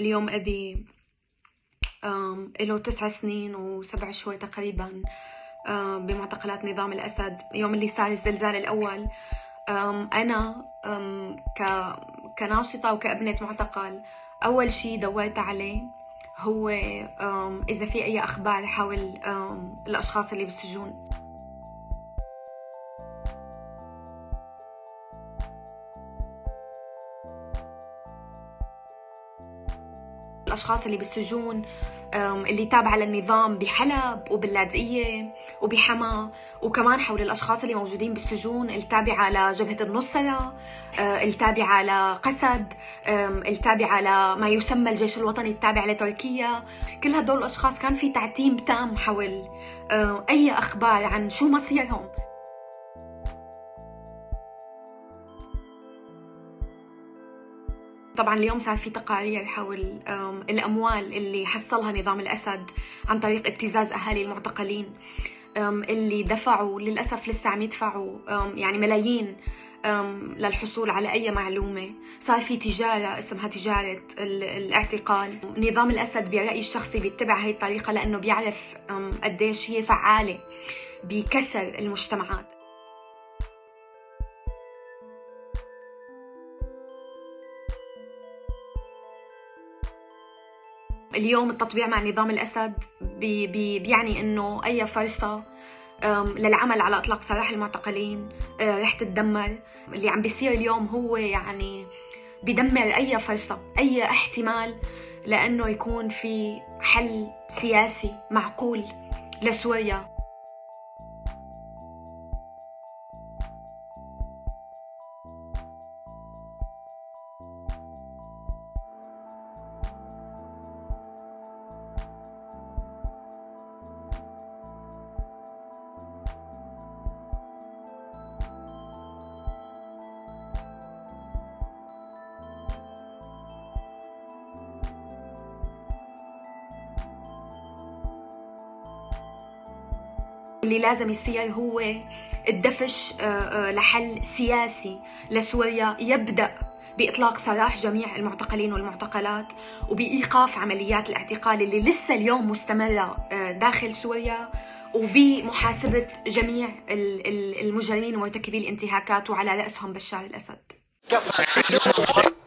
اليوم أبي له تسع سنين وسبع شهور تقريبا بمعتقلات نظام الأسد. يوم اللي صار الزلزال الأول أنا كناشطة وكأبنة معتقل أول شيء دورت عليه هو إذا في أي أخبار حول الأشخاص اللي بالسجون. الأشخاص اللي بالسجون اللي تابعة للنظام بحلب وباللاذقية وبحما وكمان حول الأشخاص اللي موجودين بالسجون التابعة لجبهة النصرة أه، التابعة لقسد التابعة لما يسمى الجيش الوطني التابع لتركيا. كل هدول الأشخاص كان في تعتيم تام حول أي أخبار عن شو مصيرهم. طبعا اليوم صار في تقارير حول الأموال اللي حصلها نظام الأسد عن طريق ابتزاز أهالي المعتقلين. اللي دفعوا للأسف لسه عم يدفعوا يعني ملايين للحصول على أي معلومة. صار في تجارة اسمها تجارة الاعتقال. نظام الأسد برأيي الشخصي بيتبع هي الطريقة لأنه بيعرف قديش هي فعالة بكسر المجتمعات. اليوم التطبيع مع نظام الأسد بي بي بيعني أنه أي فرصة للعمل على إطلاق سراح المعتقلين أه، رح تتدمر اللي عم بيصير اليوم هو يعني بدمر أي فرصة أي احتمال لأنه يكون في حل سياسي معقول لسوريا. اللي لازم يصير هو الدفش آه، آه، لحل سياسي لسوريا يبدأ بإطلاق سراح جميع المعتقلين والمعتقلات وبإيقاف عمليات الاعتقال اللي لسه اليوم مستمرة آه، داخل سوريا وبمحاسبة جميع المجرمين ومرتكبي الانتهاكات وعلى رأسهم بشار الأسد.